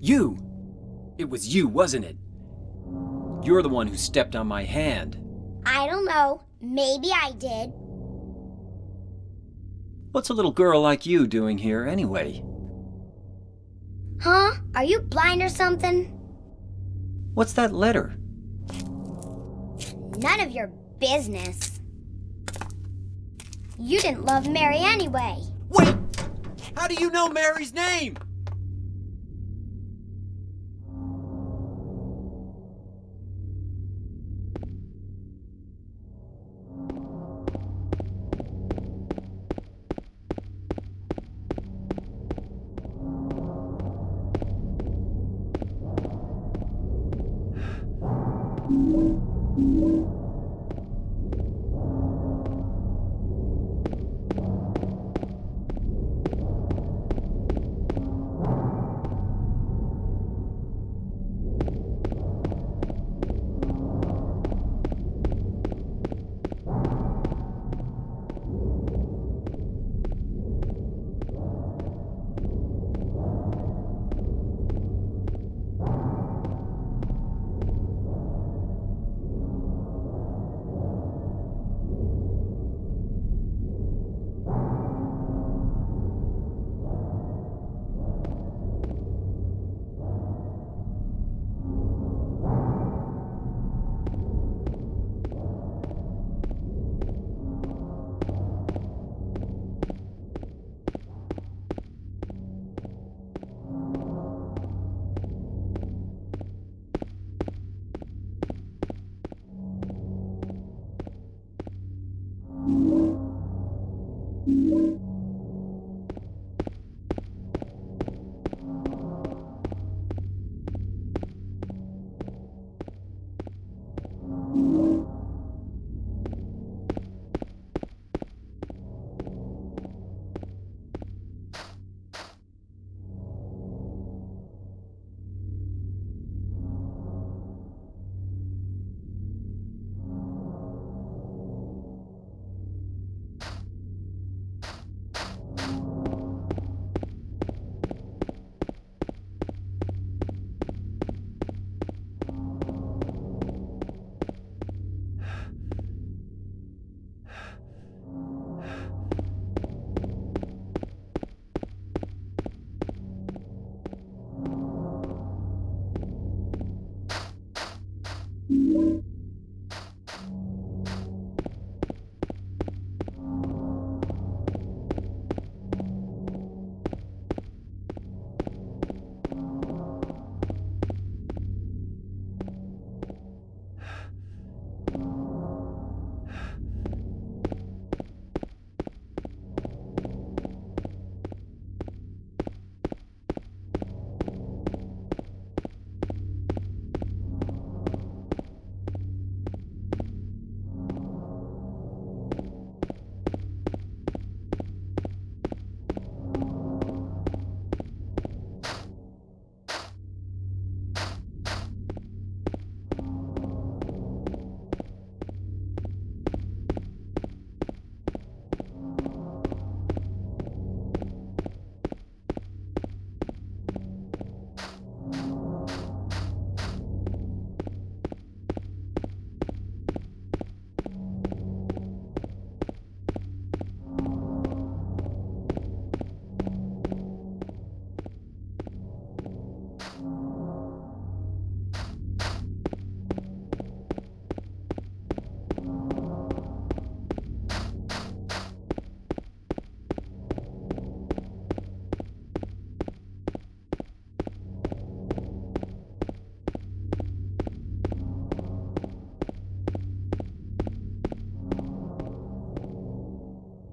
You! It was you, wasn't it? You're the one who stepped on my hand. I don't know. Maybe I did. What's a little girl like you doing here anyway? Huh? Are you blind or something? What's that letter? None of your business. You didn't love Mary anyway. Wait! How do you know Mary's name?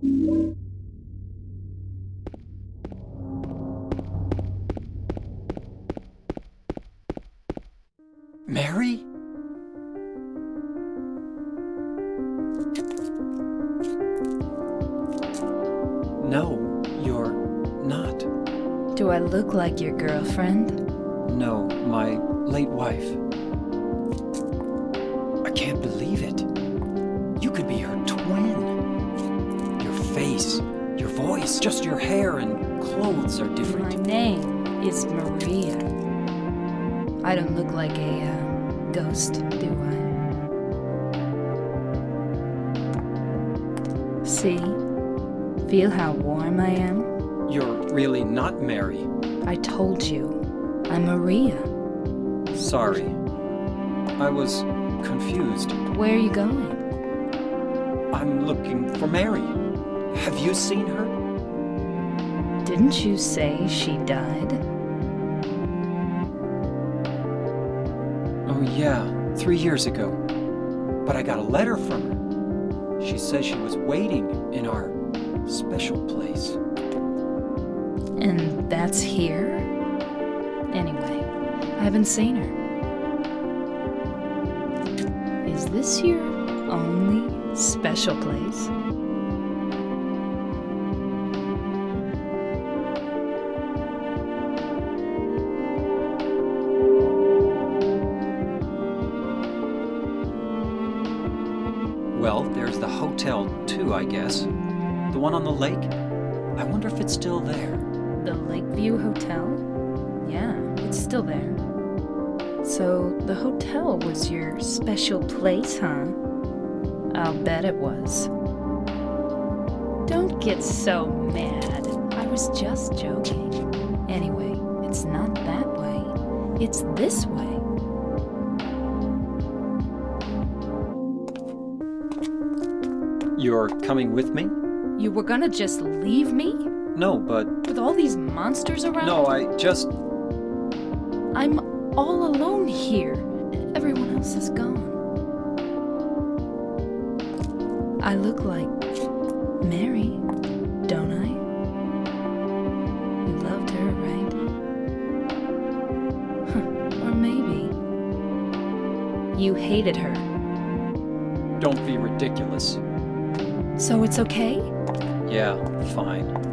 Mary? No, you're not. Do I look like your girlfriend? No, my late wife. I can't believe it. Face, your voice, just your hair and clothes are different. My name is Maria. I don't look like a uh, ghost, do I? See? Feel how warm I am? You're really not Mary. I told you. I'm Maria. Sorry. I was confused. Where are you going? I'm looking for Mary. Have you seen her? Didn't you say she died? Oh, yeah, three years ago. But I got a letter from her. She says she was waiting in our special place. And that's here? Anyway, I haven't seen her. Is this your only special place? I guess. The one on the lake? I wonder if it's still there. The Lakeview Hotel? Yeah, it's still there. So, the hotel was your special place, huh? I'll bet it was. Don't get so mad. I was just joking. Anyway, it's not that way. It's this way. You're coming with me? You were gonna just leave me? No, but. With all these monsters around? No, I just. I'm all alone here. Everyone else is gone. I look like Mary, don't I? You loved her, right? Or maybe you hated her. Don't be ridiculous. So it's okay? Yeah, fine.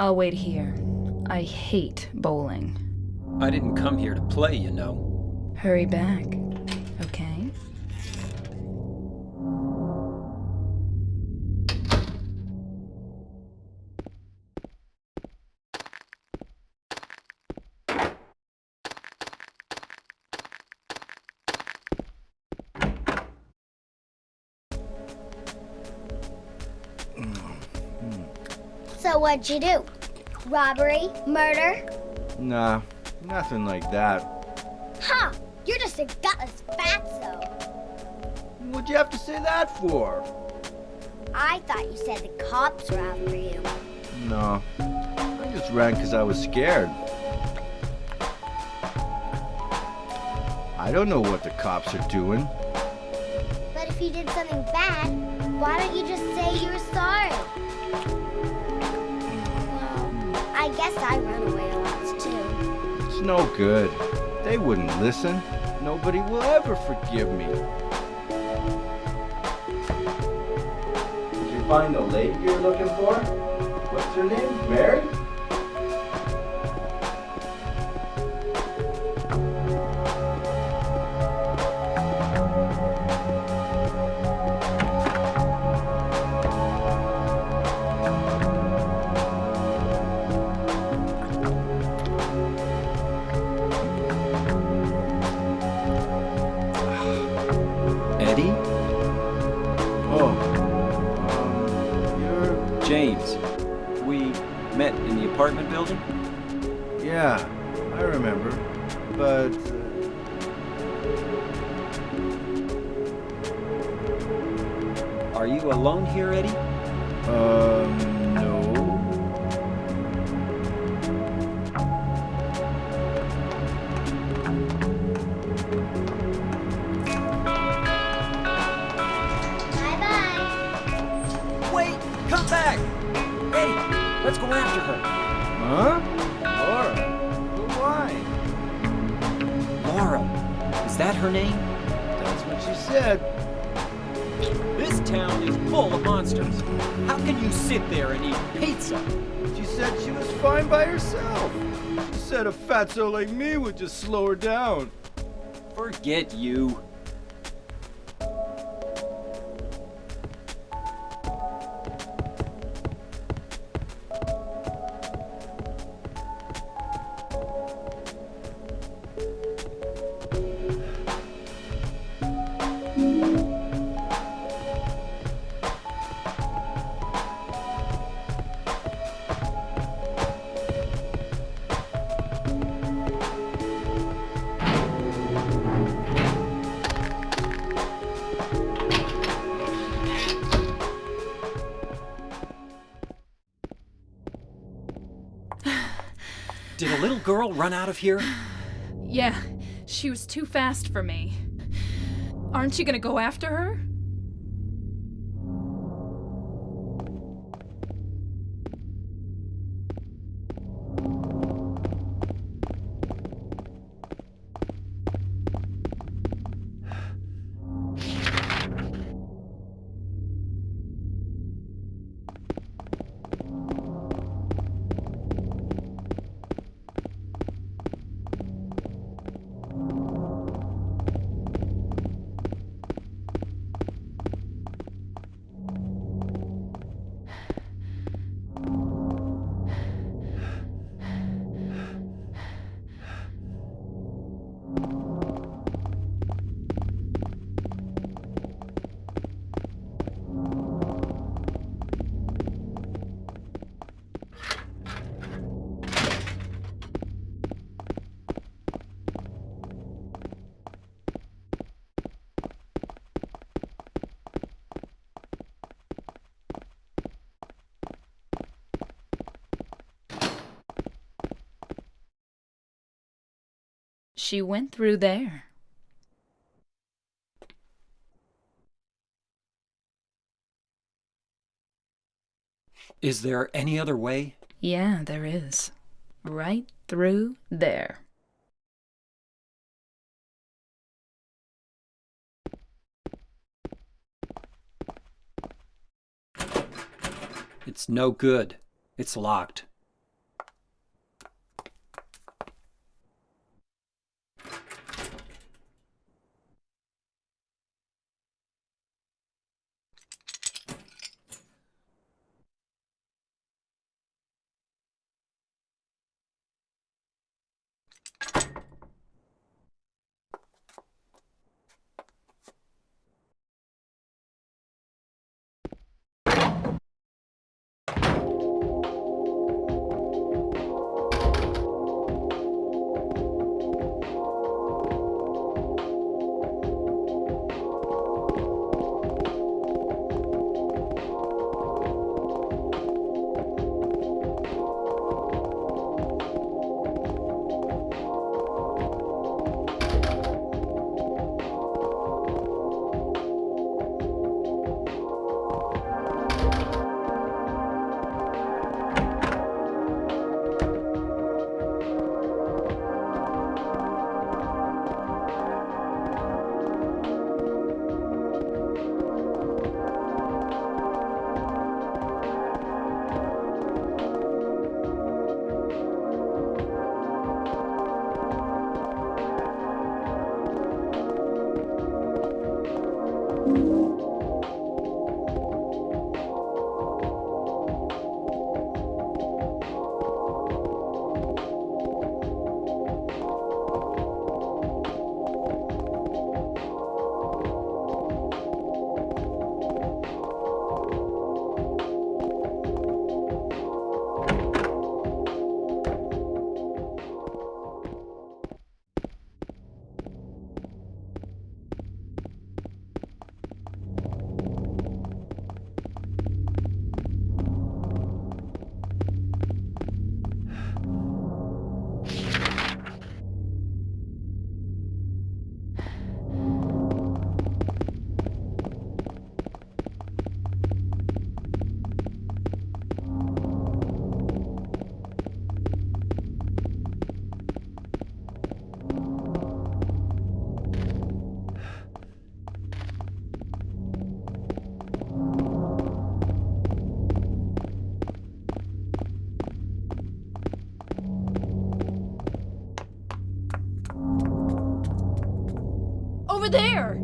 I'll wait here. I hate bowling. I didn't come here to play, you know. Hurry back, what'd you do? Robbery? Murder? Nah, nothing like that. Huh, you're just a gutless fatso. What'd you have to say that for? I thought you said the cops were after you. No, I just ran because I was scared. I don't know what the cops are doing. But if you did something bad, why don't you just say you were sorry? I guess I run away a lot too. It's no good. They wouldn't listen. Nobody will ever forgive me. Did you find the lady you're looking for? What's her name? Mary? Huh? Laura? But why? Laura. Is that her name? That's what she said. This town is full of monsters. How can you sit there and eat pizza? She said she was fine by herself. She said a fatso like me would just slow her down. Forget you. Did a little girl run out of here? Yeah, she was too fast for me. Aren't you gonna go after her? She went through there. Is there any other way? Yeah, there is. Right through there. It's no good. It's locked. Over there!